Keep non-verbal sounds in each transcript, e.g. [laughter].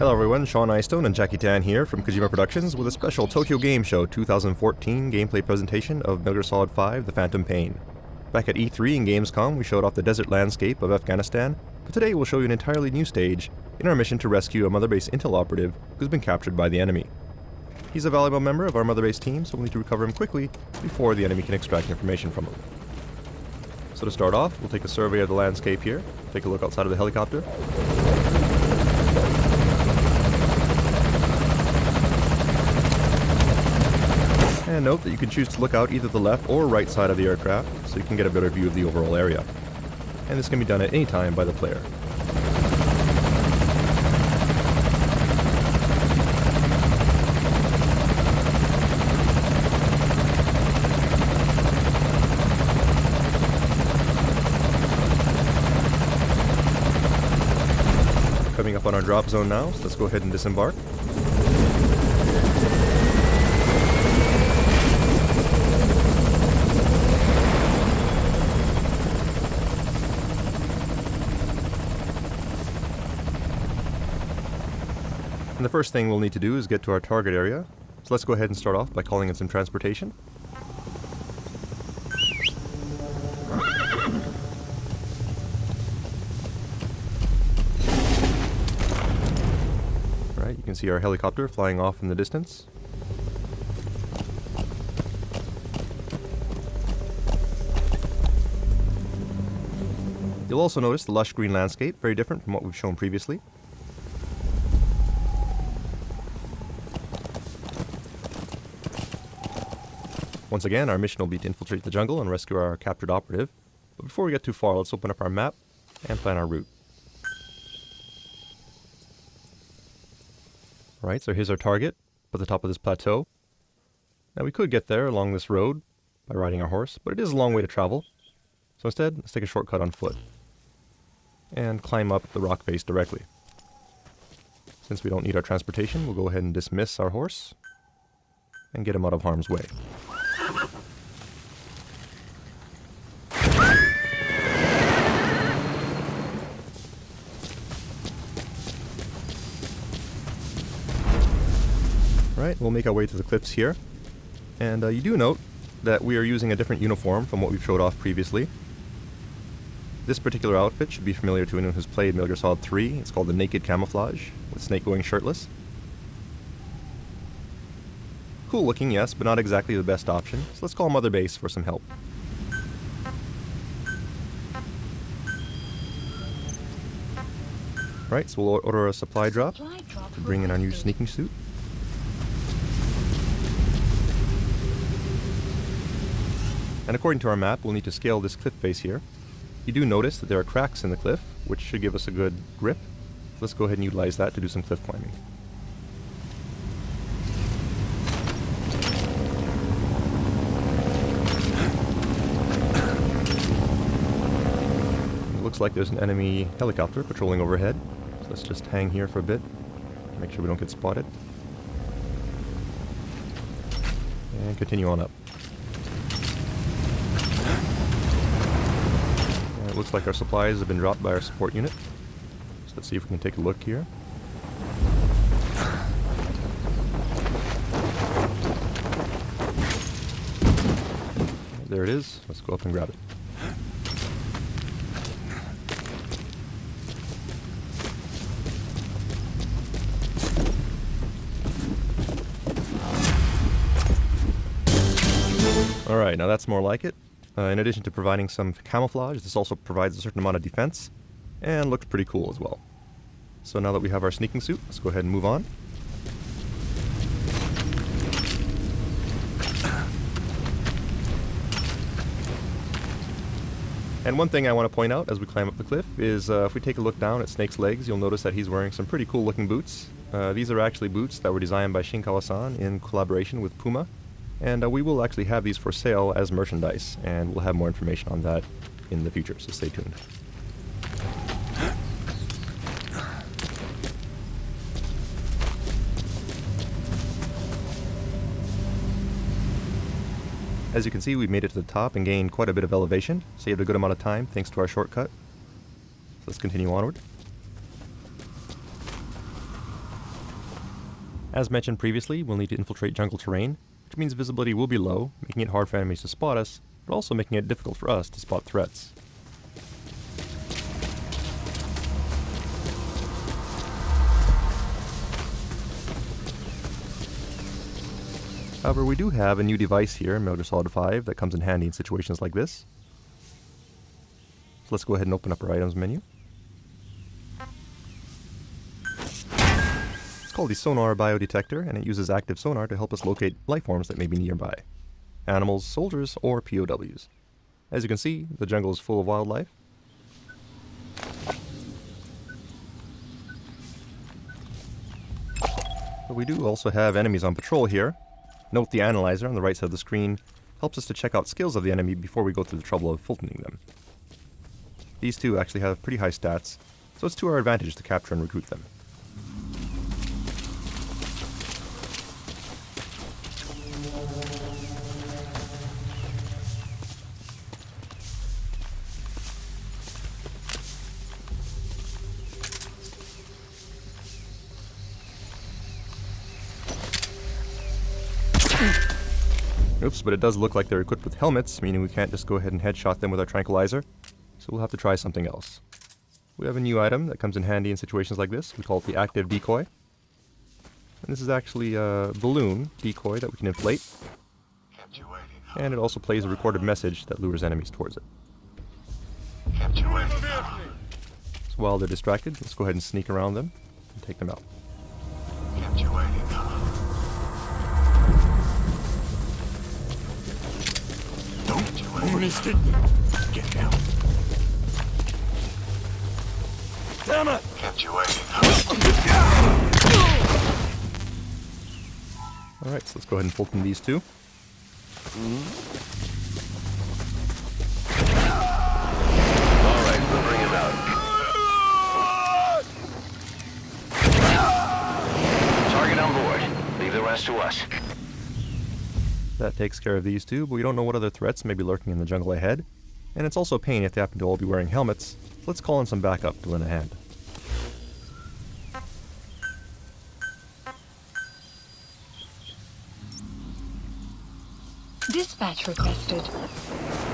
Hello everyone, Sean Eyestone and Jackie Tan here from Kojima Productions with a special Tokyo Game Show 2014 gameplay presentation of Metal Gear Solid 5 The Phantom Pain. Back at E3 and Gamescom, we showed off the desert landscape of Afghanistan, but today we'll show you an entirely new stage in our mission to rescue a Mother Base Intel operative who's been captured by the enemy. He's a valuable member of our Mother Base team, so we'll need to recover him quickly before the enemy can extract information from him. So to start off, we'll take a survey of the landscape here, take a look outside of the helicopter, And note that you can choose to look out either the left or right side of the aircraft, so you can get a better view of the overall area. And this can be done at any time by the player. Coming up on our drop zone now, so let's go ahead and disembark. First thing we'll need to do is get to our target area. So let's go ahead and start off by calling in some transportation. Alright, you can see our helicopter flying off in the distance. You'll also notice the lush green landscape, very different from what we've shown previously. Once again, our mission will be to infiltrate the jungle and rescue our captured operative. But before we get too far, let's open up our map and plan our route. Alright, so here's our target, at the top of this plateau. Now we could get there along this road by riding our horse, but it is a long way to travel. So instead, let's take a shortcut on foot. And climb up the rock face directly. Since we don't need our transportation, we'll go ahead and dismiss our horse and get him out of harm's way. We'll make our way to the cliffs here. And uh, you do note that we are using a different uniform from what we've showed off previously. This particular outfit should be familiar to anyone who's played Metal Gear Solid 3. It's called the Naked Camouflage, with Snake going shirtless. Cool looking, yes, but not exactly the best option, so let's call Mother Base for some help. Right, so we'll order a supply drop to bring in our new sneaking suit. And according to our map, we'll need to scale this cliff face here. You do notice that there are cracks in the cliff, which should give us a good grip. Let's go ahead and utilize that to do some cliff climbing. It looks like there's an enemy helicopter patrolling overhead. So let's just hang here for a bit, make sure we don't get spotted. And continue on up. It looks like our supplies have been dropped by our support unit. So let's see if we can take a look here. There it is. Let's go up and grab it. Alright, now that's more like it. Uh, in addition to providing some camouflage, this also provides a certain amount of defense, and looks pretty cool as well. So now that we have our sneaking suit, let's go ahead and move on. [clears throat] And one thing I want to point out as we climb up the cliff is uh, if we take a look down at Snake's legs, you'll notice that he's wearing some pretty cool looking boots. Uh, these are actually boots that were designed by Shinkawa-san in collaboration with Puma, and uh, we will actually have these for sale as merchandise, and we'll have more information on that in the future, so stay tuned. As you can see, we've made it to the top and gained quite a bit of elevation, saved a good amount of time thanks to our shortcut. So let's continue onward. As mentioned previously, we'll need to infiltrate jungle terrain, which means visibility will be low, making it hard for enemies to spot us, but also making it difficult for us to spot threats. However, we do have a new device here in Metal Solid 5 that comes in handy in situations like this. So let's go ahead and open up our items menu. Called the Sonar Biodetector, and it uses active sonar to help us locate life forms that may be nearby. Animals, soldiers, or POWs. As you can see, the jungle is full of wildlife. But we do also have enemies on patrol here, Note the analyzer on the right side of the screen helps us to check out skills of the enemy before we go through the trouble of Fultoning them. These two actually have pretty high stats, so it's to our advantage to capture and recruit them. But it does look like they're equipped with helmets, meaning we can't just go ahead and headshot them with our tranquilizer. So we'll have to try something else. We have a new item that comes in handy in situations like this. We call it the active decoy. And this is actually a balloon decoy that we can inflate. And it also plays a recorded message that lures enemies towards it. So while they're distracted, let's go ahead and sneak around them and take them out. Get down. Damn it! Kept you waiting. Alright, so let's go ahead and Fulton these two. Alright, we'll bring him out. Target on board. Leave the rest to us. That takes care of these two, but we don't know what other threats may be lurking in the jungle ahead. And it's also a pain if they happen to all be wearing helmets, let's call in some backup to lend a hand. Dispatch requested.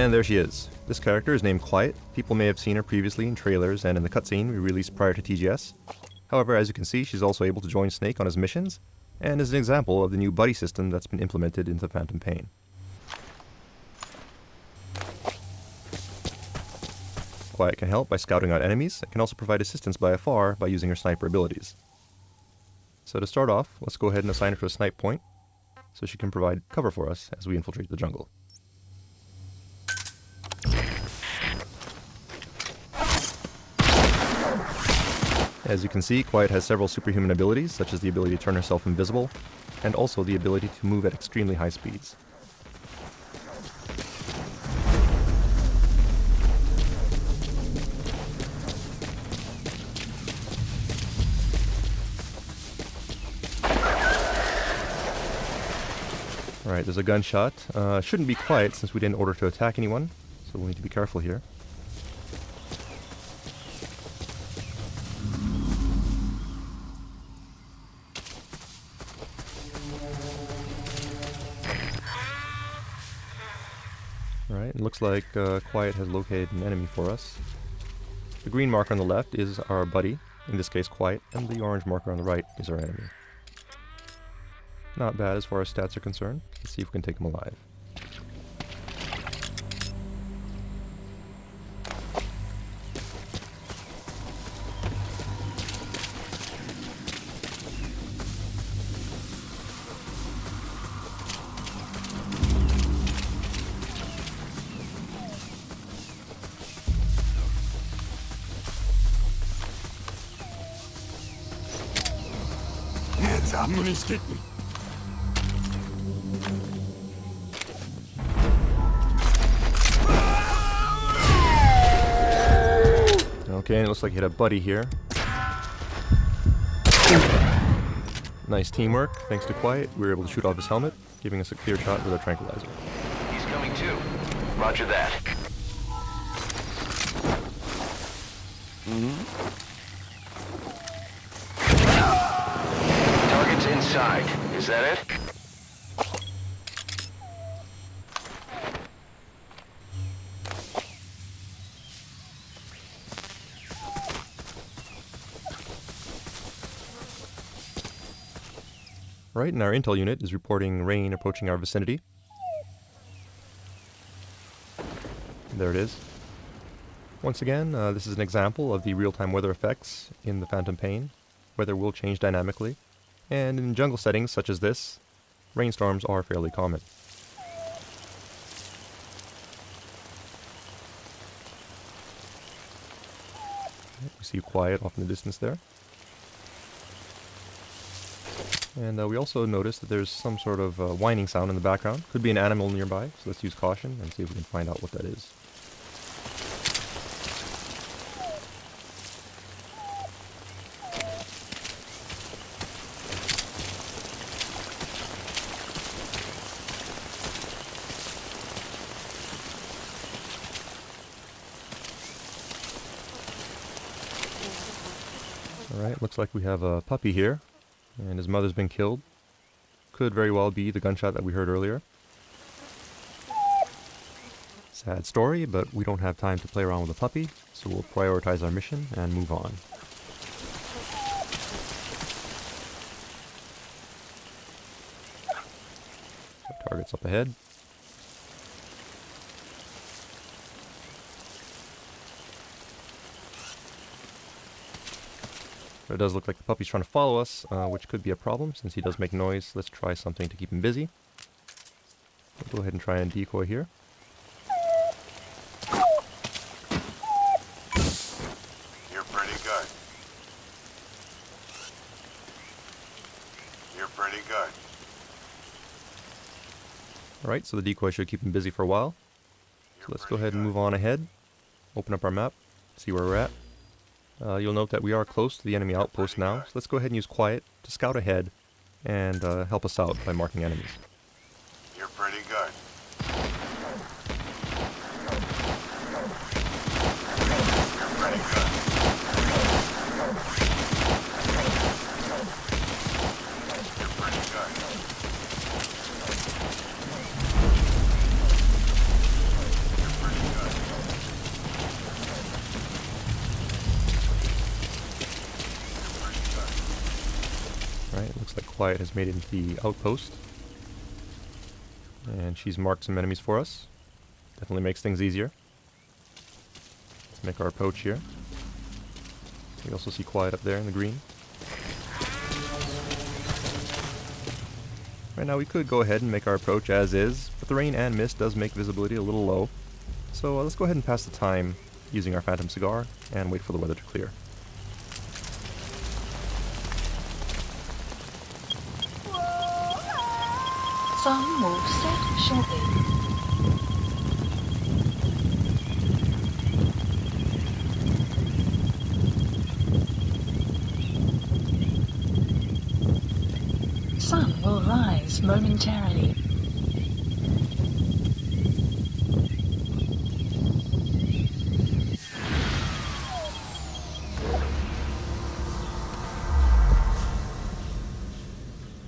And there she is. This character is named Quiet. People may have seen her previously in trailers and in the cutscene we released prior to TGS. However, as you can see, she's also able to join Snake on his missions, and is an example of the new buddy system that's been implemented into Phantom Pain. Quiet can help by scouting out enemies, and can also provide assistance by afar by using her sniper abilities. So to start off, let's go ahead and assign her to a snipe point, so she can provide cover for us as we infiltrate the jungle. As you can see, Quiet has several superhuman abilities, such as the ability to turn herself invisible, and also the ability to move at extremely high speeds. Alright, there's a gunshot. Uh, shouldn't be Quiet since we didn't order to attack anyone, so we need to be careful here. Like uh, Quiet has located an enemy for us. The green marker on the left is our buddy, in this case Quiet, and the orange marker on the right is our enemy. Not bad as far as stats are concerned. Let's see if we can take him alive. I'm me. Okay, and it looks like you hit a buddy here. Nice teamwork. Thanks to Quiet, we were able to shoot off his helmet, giving us a clear shot with our tranquilizer. He's coming too. Roger that. Target's Is that it? Right, and our intel unit is reporting rain approaching our vicinity. There it is. Once again, uh, this is an example of the real-time weather effects in the Phantom Pain. Weather will change dynamically, and in jungle settings such as this, rainstorms are fairly common. We see Quiet off in the distance there. And uh, we also notice that there's some sort of uh, whining sound in the background. Could be an animal nearby, so let's use caution and see if we can find out what that is. Alright, looks like we have a puppy here, and his mother's been killed. Could very well be the gunshot that we heard earlier. Sad story, but we don't have time to play around with a puppy, so we'll prioritize our mission and move on. Target's up ahead. But it does look like the puppy's trying to follow us, uh, which could be a problem since he does make noise. Let's try something to keep him busy. We'll go ahead and try and decoy here. You're pretty good. You're pretty good. Alright, so the decoy should keep him busy for a while. So let's go ahead and move on ahead. Open up our map, see where we're at. Uh, you'll note that we are close to the enemy outpost now, so let's go ahead and use Quiet to scout ahead and uh, help us out by marking enemies. You're pretty good. You're pretty good. You're pretty good. You're pretty good. You're pretty good. Right, looks like Quiet has made it into the outpost. And she's marked some enemies for us. Definitely makes things easier. Let's make our approach here. We also see Quiet up there in the green. Right now we could go ahead and make our approach as is, but the rain and mist does make visibility a little low. So uh, let's go ahead and pass the time using our Phantom Cigar and wait for the weather to clear. Some will set shortly. Sun will rise momentarily.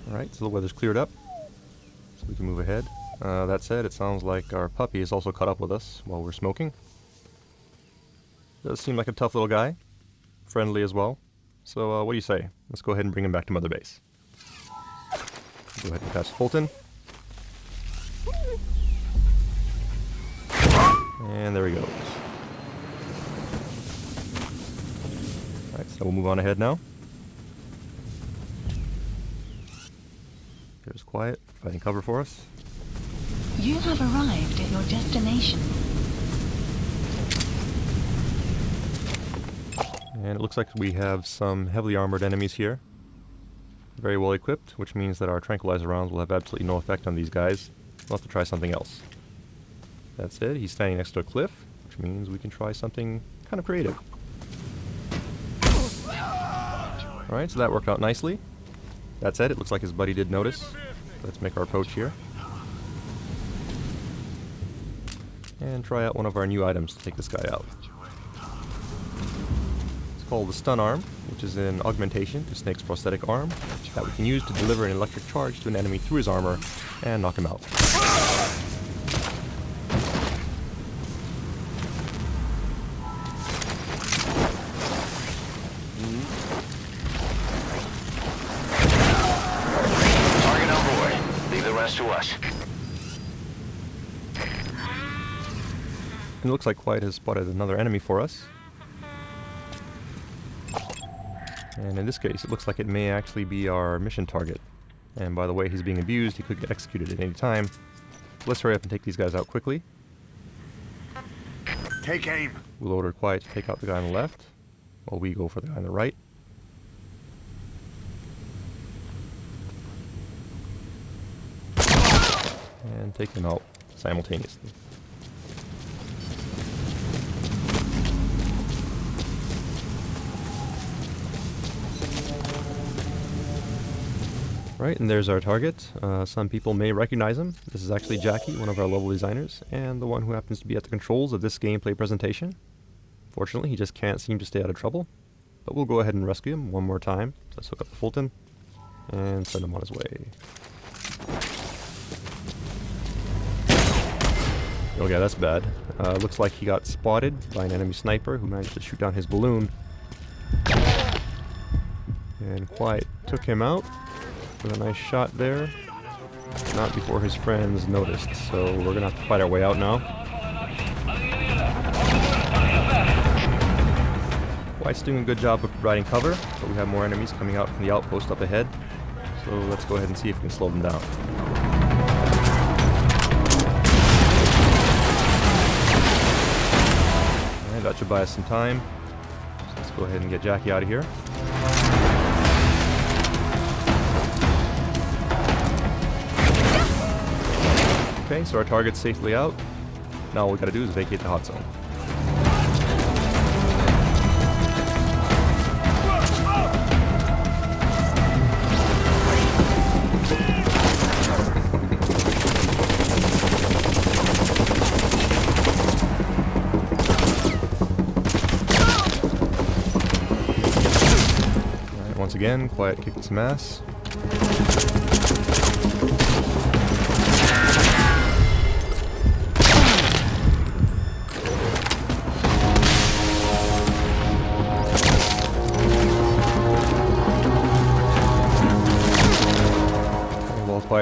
Alright, so the weather's cleared up. Can move ahead. Uh, that said, it sounds like our puppy has also caught up with us while we're smoking. Does seem like a tough little guy. Friendly as well. So uh, what do you say? Let's go ahead and bring him back to Mother Base. Go ahead and pass Fulton. And there he goes. Alright, so we'll move on ahead now. There's Quiet, finding cover for us. You have arrived at your destination. And it looks like we have some heavily armored enemies here. Very well equipped, which means that our tranquilizer rounds will have absolutely no effect on these guys. We'll have to try something else. That's it, he's standing next to a cliff, which means we can try something kind of creative. Alright, so that worked out nicely. That said, it looks like his buddy did notice. Let's make our approach here. And try out one of our new items to take this guy out. It's called the Stun Arm, which is an augmentation to Snake's prosthetic arm that we can use to deliver an electric charge to an enemy through his armor and knock him out. Looks like Quiet has spotted another enemy for us. And in this case, it looks like it may actually be our mission target. And by the way he's being abused, he could get executed at any time. Let's hurry up and take these guys out quickly. Take aim. We'll order Quiet to take out the guy on the left, while we go for the guy on the right. And take them out simultaneously. Right, and there's our target. Uh, some people may recognize him. This is actually Jackie, one of our level designers, and the one who happens to be at the controls of this gameplay presentation. Fortunately, he just can't seem to stay out of trouble. But we'll go ahead and rescue him one more time. Let's hook up the Fulton and send him on his way. Oh yeah, that's bad. Uh, looks like he got spotted by an enemy sniper who managed to shoot down his balloon. And Quiet took him out with a nice shot there. Not before his friends noticed, so we're gonna have to fight our way out now. Quiet's doing a good job of providing cover, but we have more enemies coming out from the outpost up ahead. So let's go ahead and see if we can slow them down. Alright, that should buy us some time. So let's go ahead and get Jackie out of here. Okay, so our target's safely out. Now all we gotta do is vacate the hot zone. Once again, Quiet kicked some ass.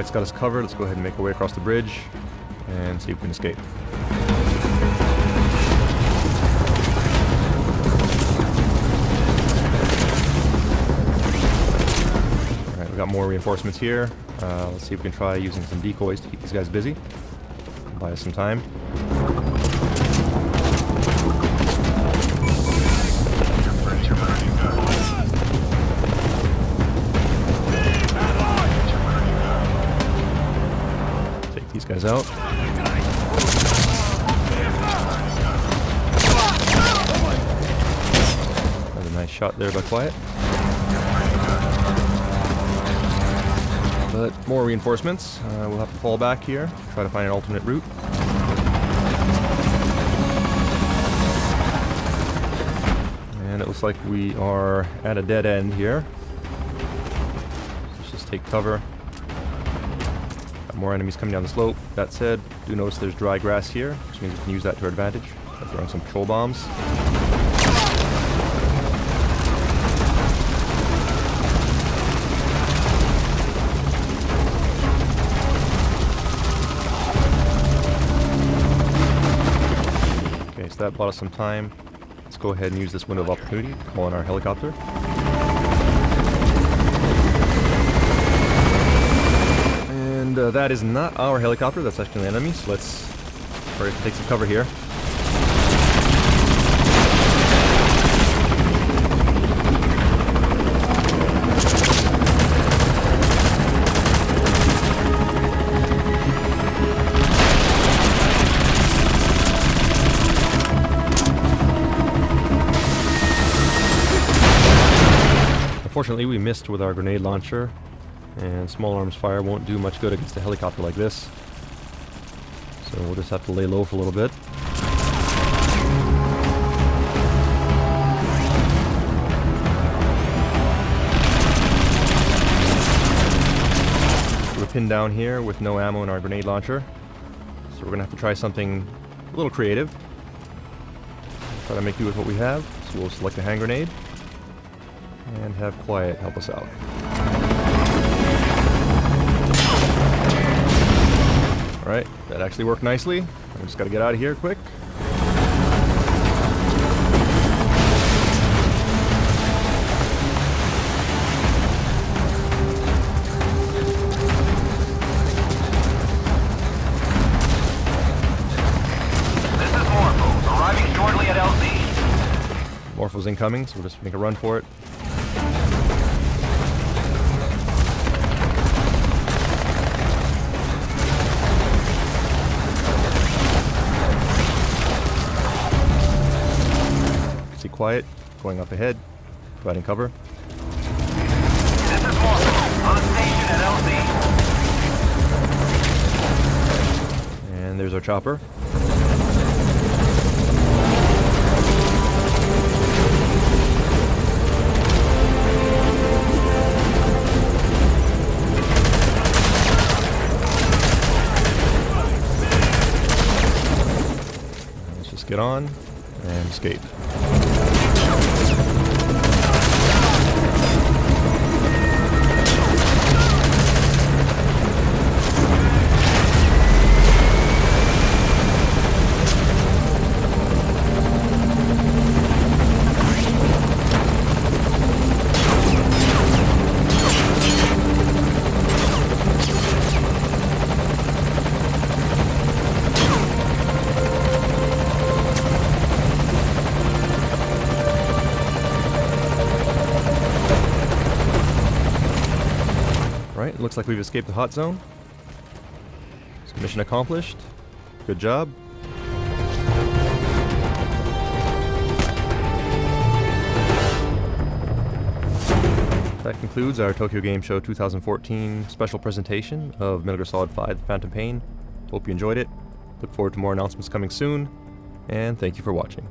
Quiet's got us covered, let's go ahead and make our way across the bridge and see if we can escape. Alright, we got more reinforcements here. Uh, let's see if we can try using some decoys to keep these guys busy. Buy us some time. Nice shot there by Quiet. But more reinforcements. Uh, we'll have to fall back here, try to find an alternate route. And it looks like we are at a dead end here. Let's just take cover. Got more enemies coming down the slope. That said, do notice there's dry grass here, which means we can use that to our advantage. throwing some petrol bombs. That bought us some time. Let's go ahead and use this window of opportunity to call in our helicopter. And uh, that is not our helicopter, that's actually an enemy, so let's hurry take some cover here. Unfortunately, we missed with our grenade launcher, and small arms fire won't do much good against a helicopter like this. So we'll just have to lay low for a little bit. We're pinned down here with no ammo in our grenade launcher. So we're gonna have to try something a little creative. Try to make do with what we have. So we'll select a hand grenade and have Quiet help us out. Alright, that actually worked nicely. I just gotta get out of here quick. This is Morpho, arriving shortly at LZ. Morpho's incoming, so we'll just make a run for it. Quiet, going up ahead, providing cover. And there's our chopper. Let's just get on and escape. Like we've escaped the hot zone. So mission accomplished. Good job. That concludes our Tokyo Game Show 2014 special presentation of Metal Gear Solid 5 The Phantom Pain. Hope you enjoyed it. Look forward to more announcements coming soon, and thank you for watching.